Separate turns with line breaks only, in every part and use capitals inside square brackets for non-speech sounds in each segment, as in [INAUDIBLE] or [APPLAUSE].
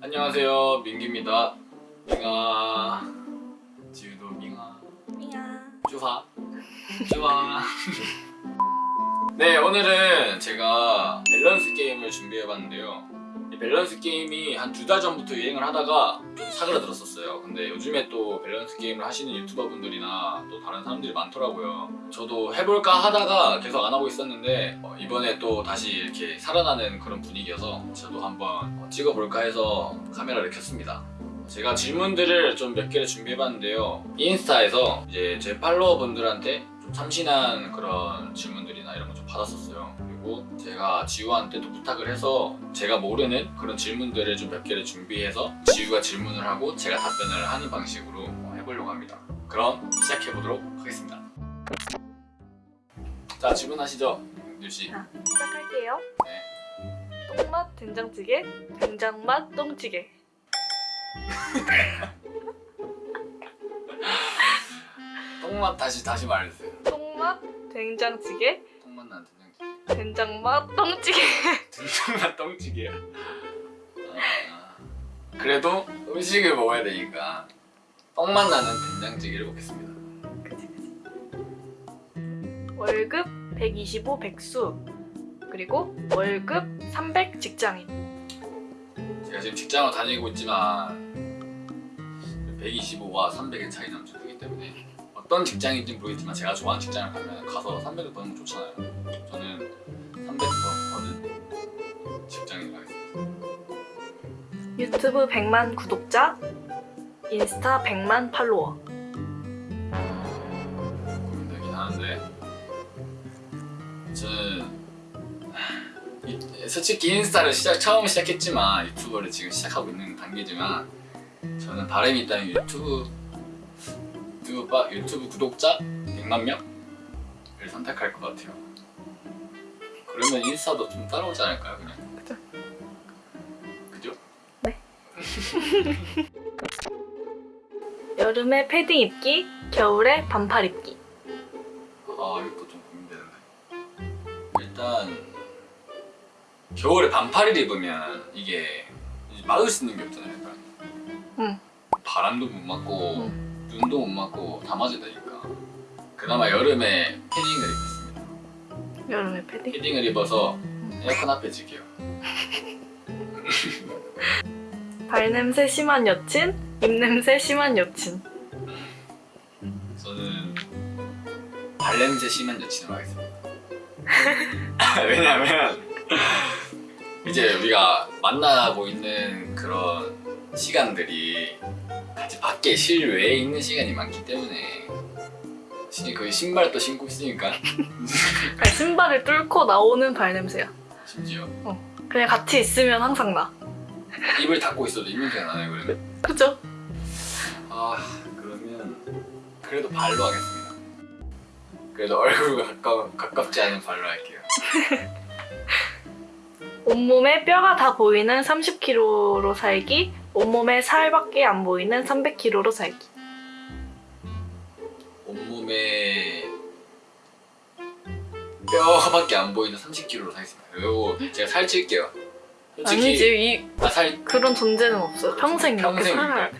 안녕하세요 민기입니다. 밍아. 지우도 밍아.
삐야.
쭈하 쭈하 네 오늘은 제가 밸런스 게임을 준비해봤는데요. 이 밸런스 게임이 한 두 달 전부터 유행을 하다가 좀 사그라들었었어요. 근데 요즘에 또 밸런스 게임을 하시는 유튜버 분들이나 또 다른 사람들이 많더라고요. 저도 해볼까 하다가 계속 안 하고 있었는데 어, 이번에 또 다시 이렇게 살아나는 그런 분위기여서 저도 한번 어, 찍어볼까 해서 카메라를 켰습니다. 제가 질문들을 좀 몇 개를 준비해봤는데요. 인스타에서 이제 제 팔로워분들한테 좀 참신한 그런 질문들이나 이런 거 좀 받았었어요 그리고 제가 지우한테도 부탁을 해서 제가 모르는 그런 질문들을 좀 몇 개를 준비해서 지우가 질문을 하고 제가 답변을 하는 방식으로 어, 해보려고 합니다 그럼 시작해보도록 하겠습니다 자 질문하시죠 윤씨
자, 시작할게요.
네.
똥맛 된장찌개, 된장맛 똥찌개. [LAUGHS]
똥맛 다시 다시 말해주세요
똥맛 된장찌개,
똥맛 된장찌개
된장맛 똥찌개. [LAUGHS]
등장만 똥찌개야. 아, 그래도 음식을 먹어야 되니까 똥맛 나는 된장찌개를 먹겠습니다.
그치 그치. 월급 125 백수. 그리고 월급 300 직장인.
제가 지금 직장을 다니고 있지만 125와 300의 차이는 엄청 크기 때문에 어떤 직장인지는 모르겠지만 제가 좋아하는 직장을 가면 가서 300을 버는 거 좋잖아요. 저는
유튜브 100만 구독자, 인스타 100만 팔로워.
고민되긴 하는데 저는 이- 솔직히 인스타를 시작 처음 시작했지만 유튜버를 지금 시작하고 있는 단계지만 저는 바람이 있다면 유튜브 유튜브, 바- 유튜브 구독자 100만 명을 선택할 것 같아요. 그러면 인스타도 좀 따라오지 않을까요, 그냥?
그죠? 여름에 패딩 입기, 겨울에 반팔 입기.
아 이것도 좀 고민되는데. 일단 겨울에 반팔을 입으면 이게 막을 수 있는 게 없잖아요 약간
응.
바람도 못 맞고 눈도 못 맞고 다 맞아야 되니까. 그나마 여름에 패딩을 입겠습니다.
여름에 패딩.
패딩을 입어서 에어컨 앞에 지게요 [LAUGHS]
발냄새 심한 여친, 입냄새 심한 여친.
저는 발냄새 심한 여친을 하겠습니다 [LAUGHS] 왜냐면 이제 우리가 만나고 있는 그런 시간들이 같이 밖에 실외에 있는 시간이 많기 때문에 시- 거의 신발도 신고 있으니까
신발을 뚫고 나오는 발냄새야.
심지어
그냥 같이 있으면 항상 나.
입을 닫고 있어도 입냄새가 나요 그러면
그죠?
아 그러면 그래도 발로 하겠습니다 그래도 얼굴과 가까, 가깝지 않은 발로 할게요 [LAUGHS]
온몸에 뼈가 다 보이는 30kg로 살기, 온몸에 살밖에 안 보이는 300kg로 살기.
온몸에 뼈밖에 안 보이는 30kg로 살겠습니다. 그리고 제가 살찔게요. 솔직히
아니지, 이
아, 살
그런 존재는 없어. 평생 이렇게
평생이니까.
살아야 돼.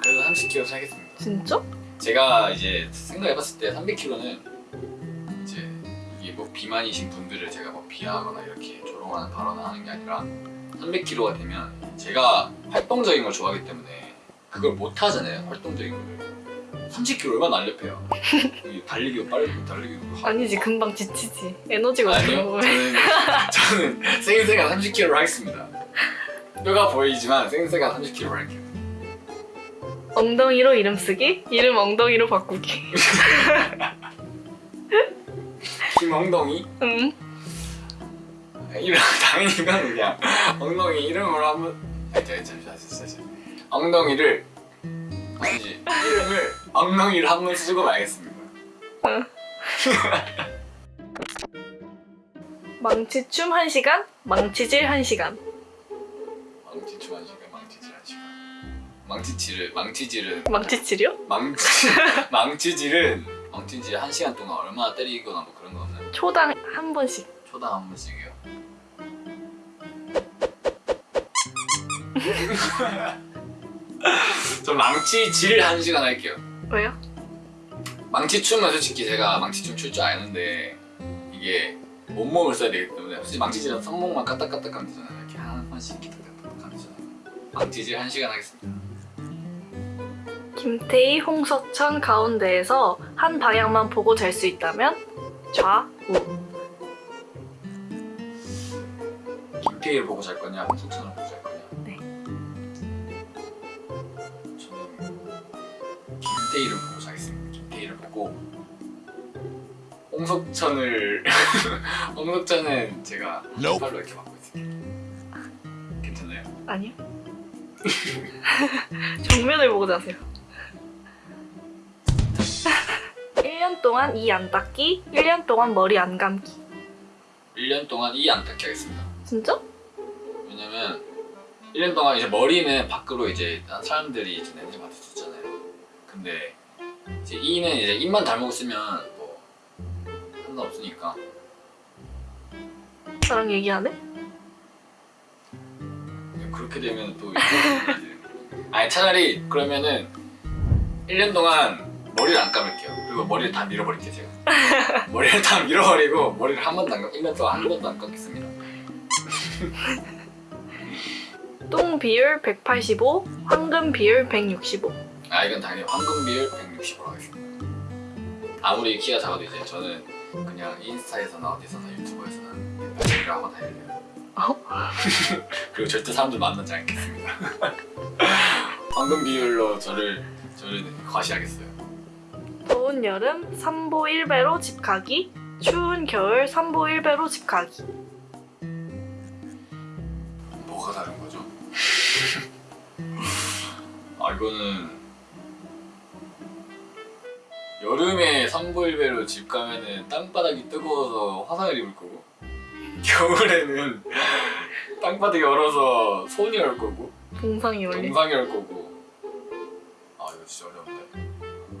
그래도 30kg 살겠습니다.
진짜?
제가 이제 생각해봤을 때 300kg는 이제 이게 뭐 비만이신 분들을 제가 뭐 비하하거나 이렇게 조롱하는 발언을 하는 게 아니라 300kg가 되면 제가 활동적인 걸 좋아하기 때문에 그걸 못 하잖아요. 활동적인 걸. 30kg 얼마나 날렵해요. 이 달리기도 빠르고 달리기도.
아니지, 금방 지치지. 에너지가
아니요 저는 저는 생생한 30kg로 하겠습니다 뼈가 보이지만 생생한 30kg로 할게요
엉덩이로 이름 쓰기, 이름 엉덩이로 바꾸기.
김엉덩이
응.
이름 당연히 이건 그냥 엉덩이 이름으로 한번 아니 잠시 잠시 잠시 엉덩이를 아니지 이름을 엉덩이를 한 번 쓰고 말겠습니다
망치춤 1시간, 망치질 1시간.
망치춤 한 시간 망치질 한 시간 망치질을 망치질은
망치질이요?
망치 [LAUGHS] 망치질은 망치질 한 시간 동안 얼마나 때리거나 뭐 그런 거 없나요?
초당 한 번씩.
초당 한 번씩이요. [LAUGHS] 전 망치질 한 시간 할게요.
왜요?
망치 춤은 솔직히 제가 망치 춤 출 줄 아는데 이게 온몸을 써야 되기 때문에 솔직히 망치질은 손목만 까딱까딱 하면 되잖아요. 이렇게 한 번씩 까딱까딱 하면 되잖아요. 망치질 한 시간 하겠습니다.
김태희, 홍석천 가운데에서 한 방향만 보고 잘 수 있다면 좌우.
김태희를 보고 잘 거냐, 홍석천을 김태희를 보고 자겠습니다. 김태희를 보고 홍석천을 [LAUGHS] 홍석천은 제가
Nope.
팔로 이렇게 받고 있습니다. 괜찮아요?
아니요. [LAUGHS] 정면을 보고 자세요. [LAUGHS] 1년 동안 이 안 닦기, 1년 동안 머리 안 감기.
1년 동안 이 안 닦게 하겠습니다.
진짜?
왜냐면 1년 동안 이제 머리는 밖으로 이제 사람들이 이제 냄새 맡을 수 있잖아요. 근데 이제 이는 이제 입만 닮고 쓰면 뭐 상관없으니까
나랑 얘기 안 해?
근데 그렇게 되면 또 [LAUGHS] 아니 차라리 그러면은 1년 동안 머리를 안 감을게요. 그리고 머리를 다 밀어버릴게요 제가. [LAUGHS] 머리를 다 밀어버리고 머리를 한 번도 안 감, 1년 동안 한 번도 안 감겠습니다.
똥 비율 185, 황금 비율 165.
아 이건 당연히 황금 비율 160으로 하겠습니다. 아무리 키가 작아도 이제 저는 그냥 인스타에서나 어디서나 유튜브에서는 180을 하고 다니려요. 그리고 절대 사람들 만나지 않겠습니다. [LAUGHS] 황금 비율로 저를 저를 과시하겠어요.
더운 여름 3보 1배로 집 가기, 추운 겨울 3보 1배로 집 가기.
뭐가 다른 거죠? [LAUGHS] 아 이거는 여름에 3보1배로 집 가면은 땅바닥이 뜨거워서 화상을 입을 거고 겨울에는 [LAUGHS] 땅바닥이 얼어서 손이 얼 거고
동상이 올리.
동상이 얼 거고. 아 이거 진짜 어려운데.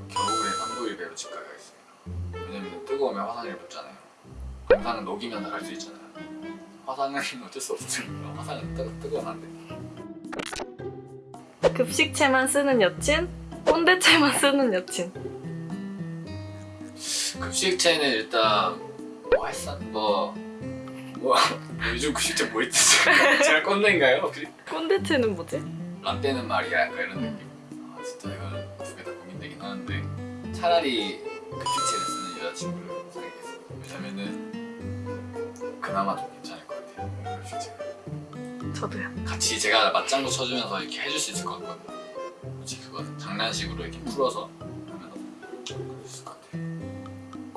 겨울에 3보1배로 집 가야겠습니다. 왜냐면 뜨거우면 화상을 입었잖아요. 동상은 녹이면서 갈수 있잖아요. 화상은 [LAUGHS] 어쩔 수 없으니까 화상은 뜨, 뜨거운 한데.
급식채만 쓰는 여친, 꼰대채만 쓰는 여친.
급식체는 일단 뭐 할산 뭐, 뭐 요즘 급식체 뭐 있지? [LAUGHS] 제가 꼰대인가요? 혹시?
꼰대채는 뭐지?
라떼는 말이야 약간 이런 느낌 아 진짜 이건 두개 다 고민되긴 하는데 차라리 급식체를 쓰는 여자친구를 사귀겠습니다 왜냐면은 그나마 좀 괜찮을 것 같아요 급식체가
저도요.
같이 제가 맞장구 쳐주면서 이렇게 해줄 수 있을 것 같거든요 솔직히 그거는 장난식으로 이렇게 풀어서 하면 그럴 수 있을 것 같아요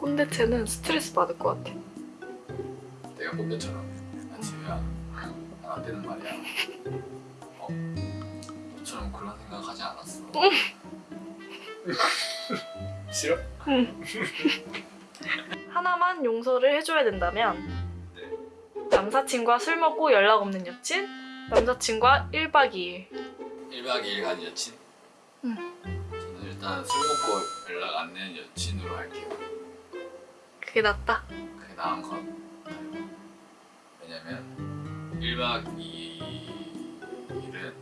꼰대채는 스트레스 받을 것 같아.
내가 꼰대처럼 야 지우야 안 되는 말이야 어? 너처럼 그런 생각 하지 않았어 [LAUGHS] 싫어?
하나만 용서를 해줘야 된다면
네.
남사친과 술 먹고 연락 없는 여친, 남사친과 1박 2일.
1박 2일 간 여친?
응.
저는 일단 술 먹고 연락 안 되는 여친으로 할게요
그게 낫다.
그게 나은 것 같아요 왜냐면 1박 2일은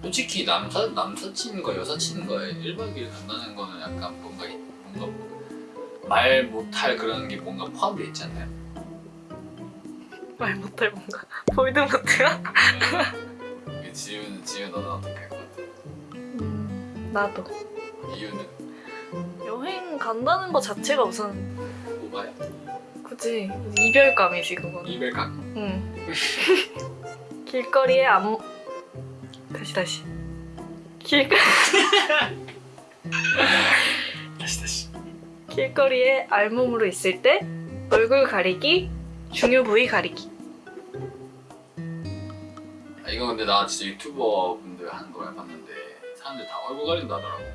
솔직히 남사, 남사친과 여사친과의 1박 2일 간다는 거는 약간 뭔가 이- 뭔가 말 못할 그런 게 뭔가 포함되어 있지 않나요?
말 못할 뭔가. [LAUGHS] 볼드모트야?
이게 지우는 지우 너는 어떻게 할 것 같아?
음, 나도.
이유는
간다는 거 자체가 우선
오바야?
그지 이별감이지 그건.
이별각?
응. [LAUGHS] 길거리에 안 다시 다시. 길거 [LAUGHS]
다시 다시
길거리에 알몸으로 있을 때 얼굴 가리기, 중요 부위 가리기.
아, 이거 근데 나 진짜 유튜버 분들 하는 거 봤는데 사람들 다 얼굴 가린다 하더라고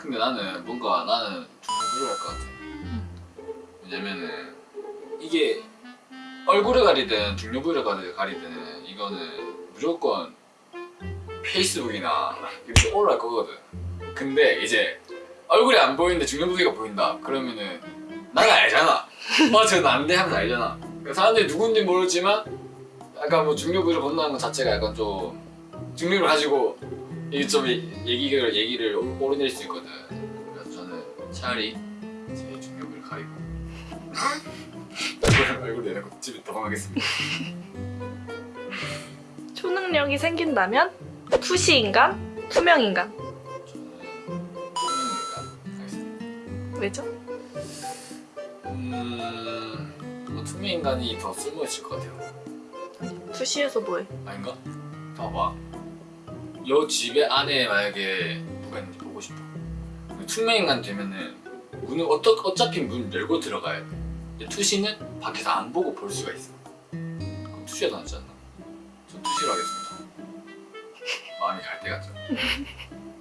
근데 나는 뭔가 나는 중부를 할것 같아. 왜냐면은 이게 얼굴을 가리든 중요 부위를 가리- 가리든 이거는 무조건 페이스북이나 이렇게 올라갈 거거든. 근데 이제 얼굴이 안 보이는데 중요 부위가 보인다. 그러면은 나는 알잖아. [LAUGHS] 어 저는 안돼 하면서 알잖아. 그러니까 사람들이 누군지 모르지만 약간 뭐 중력을 건너는 것 자체가 약간 좀 중력을 가지고 이게 좀 얘- 얘기를 얘기를 오르낼 수 있거든. 그래서 저는 차라리 제 중력을 가리고 얼굴 얼굴 내놓고 집에 도망가겠습니다. [LAUGHS]
초능력이 생긴다면 투시 인간, 투명 인간. 왜죠?
음, 뭐 투명 인간이 더 쓸모 있을 것 같아요.
투시에서 뭐해?
아닌가? 봐봐. 요 집에 안에 만약에 누가 있는지 보고 싶어. 근데 투명 인간 되면은 문을 어떠, 어차피 문 열고 들어가야 돼. 투시는 밖에서 안 보고 볼 수가 있어. 그럼 투시가 더 낫지 않나? 전 투시로 하겠습니다. [LAUGHS] 마음이 갈 때 같죠?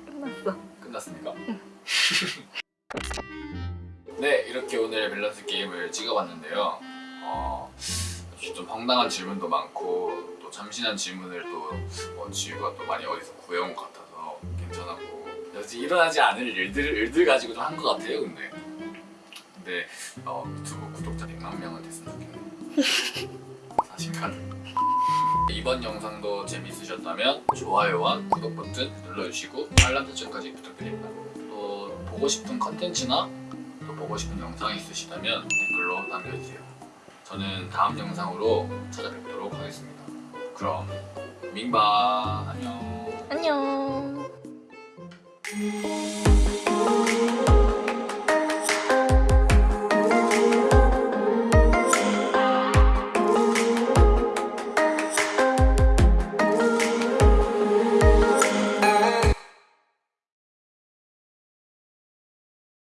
끝났어.
끝났습니까? [LAUGHS] 네, 이렇게 오늘 밸런스 게임을 찍어봤는데요. 어, 좀 황당한 질문도 많고 또 참신한 질문을 또 어, 지우가 또 많이 어디서 구해온 것 같아서 괜찮았고 역시 일어나지 않을 일들, 일들 가지고 좀 한 것 같아요, 근데. 근데 어, 유튜브 구독자 100만 명은 됐으면 좋겠네요. 자신감. 이번 영상도 재밌으셨다면 좋아요와 구독 버튼 눌러주시고 알람 설정까지 부탁드립니다. 또 보고 싶은 컨텐츠나 또 보고 싶은 영상이 있으시다면 댓글로 남겨주세요. 저는 다음 영상으로 찾아뵙도록 하겠습니다. 그럼 민바 안녕.
안녕.